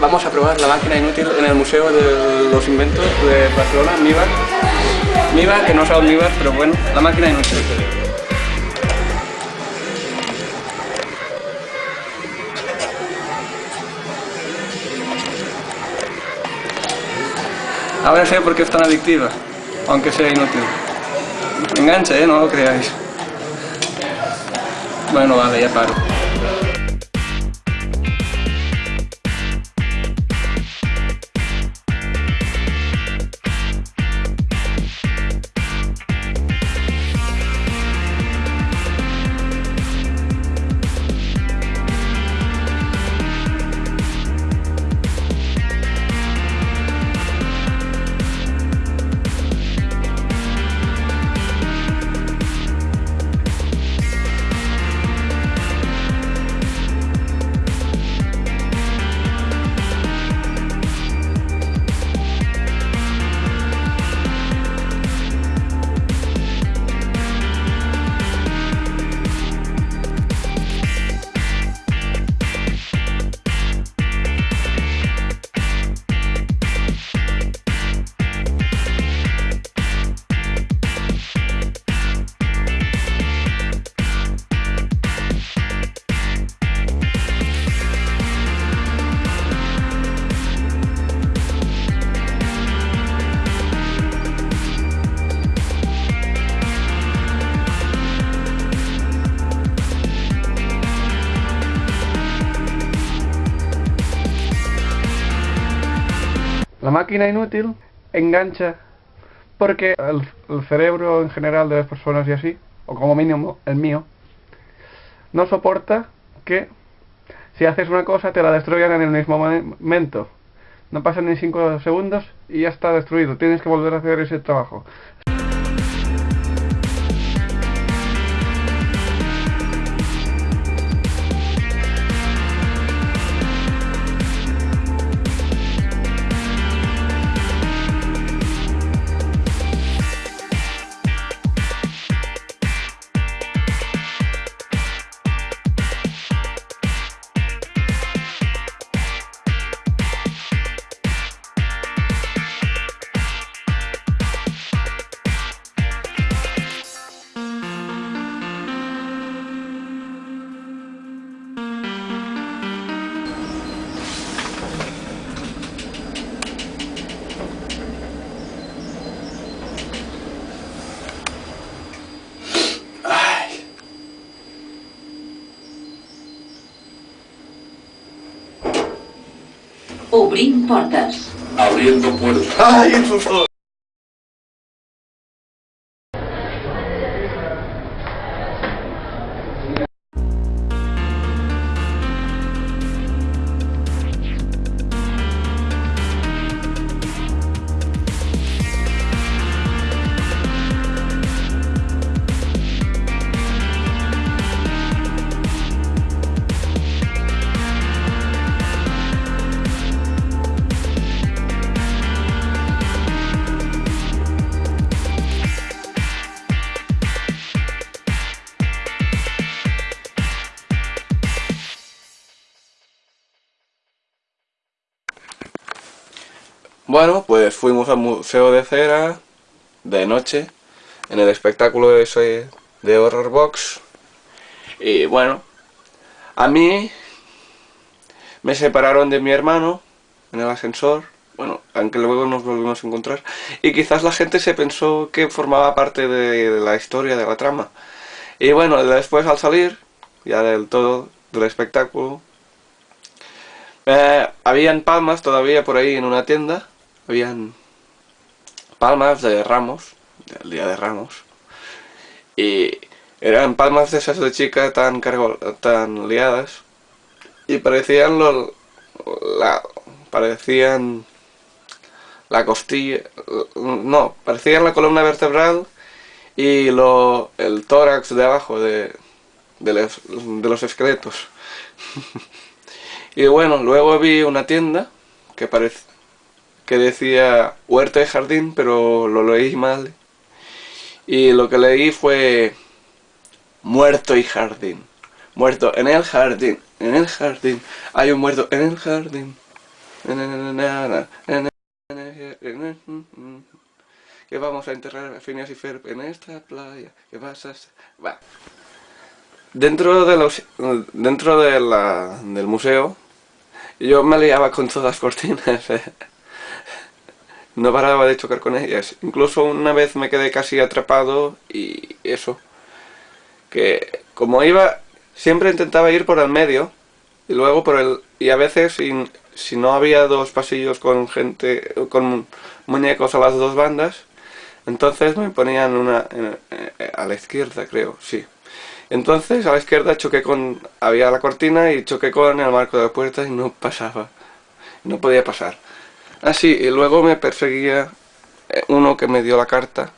vamos a probar la máquina inútil en el Museo de los Inventos de Barcelona, MIBAR. MIBAR, que no sabe MIBAR, pero bueno, la máquina inútil. Ahora sé por qué es tan adictiva, aunque sea inútil. Engancha, ¿eh? No lo creáis. Bueno, vale, ya paro. Máquina inútil engancha porque el, el cerebro en general de las personas y así, o como mínimo el mío, no soporta que si haces una cosa te la destruyan en el mismo momento. No pasan ni 5 segundos y ya está destruido. Tienes que volver a hacer ese trabajo. Obrint portes. Abriendo puertas. ¡Ay, el susto! Bueno, pues fuimos al Museo de Cera de noche en el espectáculo de, ese, de Horror Box. Y bueno, a mí me separaron de mi hermano en el ascensor, bueno, aunque luego nos volvimos a encontrar. Y quizás la gente se pensó que formaba parte de, la historia, de la trama. Y bueno, después al salir ya del todo del espectáculo eh, habían palmas todavía por ahí en una tienda habían palmas de ramos, del día de ramos, y eran palmas de esas de chica tan, tan liadas, y parecían lo, la, parecían la costilla, no, parecían la columna vertebral y lo, el tórax de abajo de, de, los, de los esqueletos. y bueno, luego vi una tienda que parece que decía huerto de jardín, pero lo leí mal. Y lo que leí fue muerto y jardín. Muerto en el jardín, en el jardín. Hay un muerto en el jardín. Que vamos a enterrar a Phineas y Ferb en esta playa. ¿Qué vas? Va. Dentro, de los, dentro de la, del museo, yo me liaba con todas las cortinas. Eh. No paraba de chocar con ellas. Incluso una vez me quedé casi atrapado y eso. Que como iba, siempre intentaba ir por el medio y luego por el... Y a veces si, si no había dos pasillos con gente, con muñecos a las dos bandas, entonces me ponían una en- eh, a la izquierda creo, sí. Entonces a la izquierda choqué con... había la cortina y choqué con el marco de la puerta y no pasaba. No podía pasar. Así, y luego me perseguía eh, uno que me dio la carta.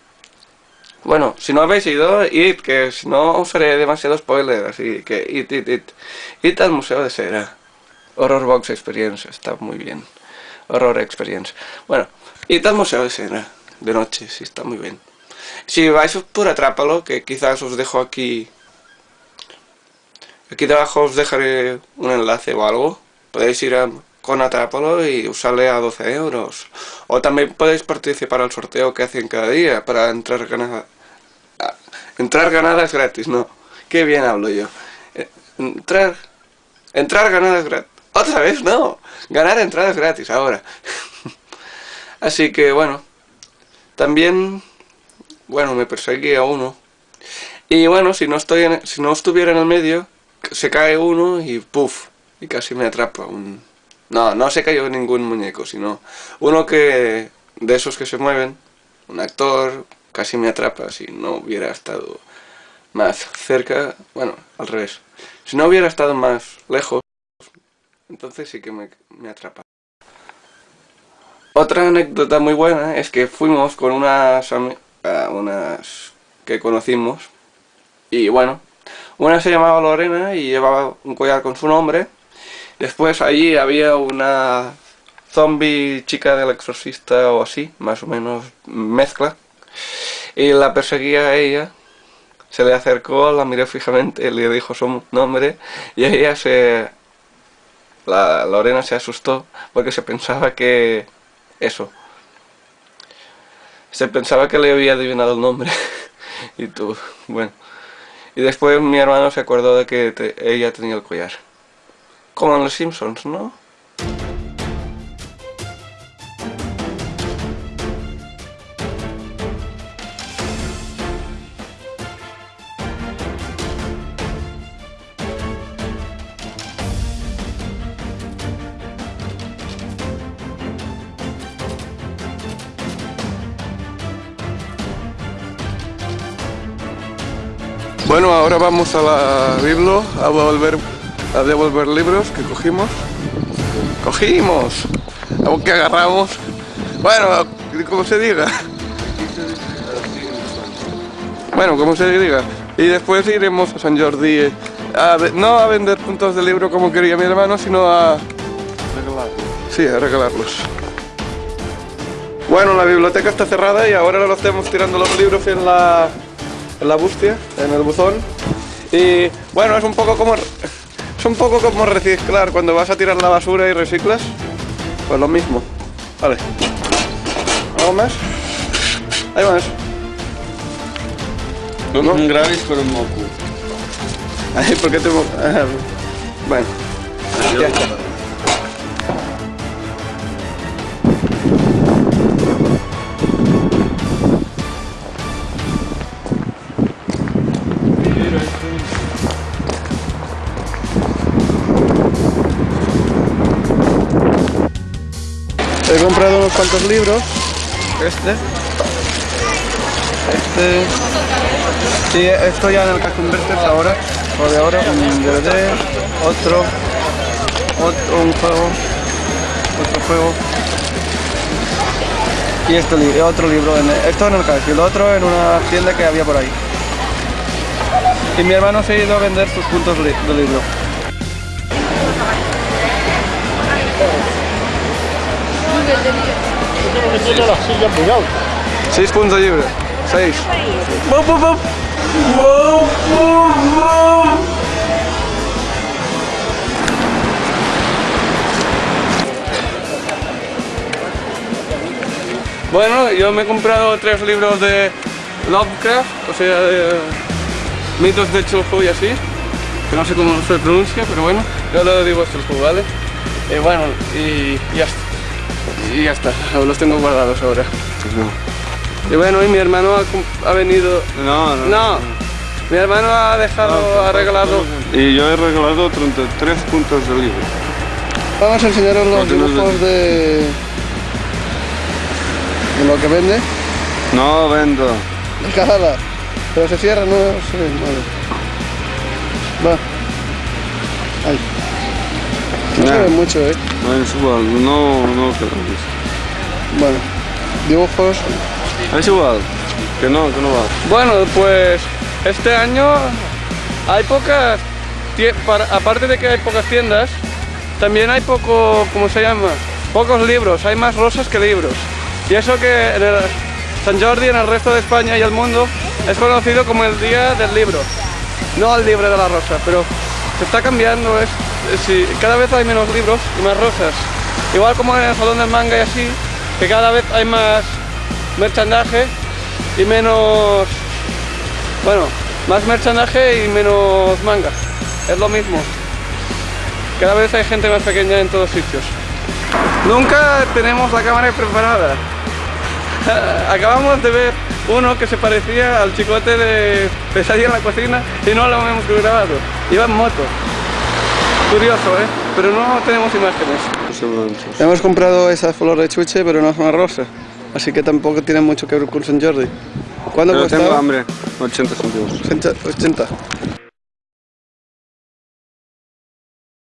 Bueno, si no habéis ido, id, que si no os haré demasiado spoiler, así que id, id, id. Id al Museo de Cera. Horror Box Experience, está muy bien. Horror Experience. Bueno, id al Museo de Cera, de noche, sí, está muy bien. Si vais por Atrápalo, que quizás os dejo aquí... Aquí debajo os dejaré un enlace o algo. Podéis ir a, con Atrápalo y usarle a 12 euros. O también podéis participar al sorteo que hacen cada día para entrar ganadas. Entrar ganadas gratis, no. Qué bien hablo yo. Eh, Entrar... Entrar ganadas gratis. Otra vez no. Ganar entradas gratis ahora. Así que bueno. También... Bueno, me perseguía uno. Y bueno, si no estoy en- si no estuviera en el medio, se cae uno y puff, y casi me atrapa un... No, no se cayó ningún muñeco, sino uno que de esos que se mueven, un actor, casi me atrapa si no hubiera estado más cerca, bueno, al revés. Si no hubiera estado más lejos, entonces sí que me, me atrapa. Otra anécdota muy buena es que fuimos con unas, a unas que conocimos y bueno, una se llamaba Lorena y llevaba un collar con su nombre. Después allí había una zombie chica del exorcista o así, más o menos mezcla. Y la perseguía a ella. Se le acercó, la miró fijamente, le dijo su nombre y ella se... La Lorena se asustó porque se pensaba que... Eso. Se pensaba que le había adivinado el nombre. y tú, bueno. Y después mi hermano se acordó de que te- ella tenía el collar. Como en los Simpsons, ¿no? Bueno, ahora vamos a la biblo a volver a devolver libros que cogimos. Cogimos, algo que agarramos. Bueno, como se diga. Bueno, como se diga. Y después iremos a San Jordi, a no a vender puntos de libro como quería mi hermano, sino a... Sí, a regalarlos. Bueno, la biblioteca está cerrada y ahora lo estamos tirando los libros en la, en la bustia, en el buzón. Y bueno, es un poco como es un poco como reciclar cuando vas a tirar la basura y reciclas. Pues lo mismo. Vale. ¿Algo más? Hay más. No, No. no grabes con un moco. Ay, ¿por qué te mo- ah, Bueno. Ya está. Cuantos libros. Este. Este. Sí, estoy ya en el Cash Converters ahora. O de ahora. Un DVD. Otro. Otro. Un juego. Otro juego. Y este li- y otro libro. En esto en el Cash. Y el otro en una tienda que había por ahí. Y mi hermano se ha ido a vender sus puntos de libro. Seis puntos de libro. Seis. Bum, bum, bum. Bum, bum, bum. Bueno, yo me he comprado tres libros de Lovecraft, o sea, de mitos de Chulhu y así, que no sé cómo se pronuncia, pero bueno, yo lo digo Chulhu, ¿vale? Y bueno, y ya está. Y ya está, los tengo guardados ahora. Y bueno, y mi hermano ha, venido... No, no. No, mi hermano ha dejado, ha regalado... Y yo he regalado 33 puntos de libro. Vamos a enseñaros los No, no, no. dibujos de... de lo que vende. No vendo. Cagada. Pero se cierra, no sé, vale. Va. Ay. No se Nah. ve mucho, eh. No, es igual, no, no creo que Bueno. Dibujos. es. Es igual. Que no, que no va. Bueno, pues este año hay pocas para- aparte de que hay pocas tiendas, también hay poco, ¿cómo se llama? Pocos libros, hay más rosas que libros. Y eso que en el San Jordi en el resto de España y el mundo es conocido como el día del libro. No el libro de la rosa, pero se está cambiando, es, es- sí, cada vez hay menos libros y más rosas. Igual como en el salón del manga y así, que cada vez hay más merchandaje y menos bueno, más merchandise y menos manga. Es lo mismo. Cada vez hay gente más pequeña en todos sitios. Nunca tenemos la cámara preparada. Acabamos de ver uno que se parecía al chicote de pesadilla en la cocina y no lo hemos grabado. Iba en moto. Curioso, ¿eh? Pero no tenemos imágenes. Hemos comprado esa flor de chuche, pero no es una rosa. Así que tampoco tiene mucho que ver con San Jordi. ¿Cuándo tengo costaba? hambre. 80 céntimos. 80. 80.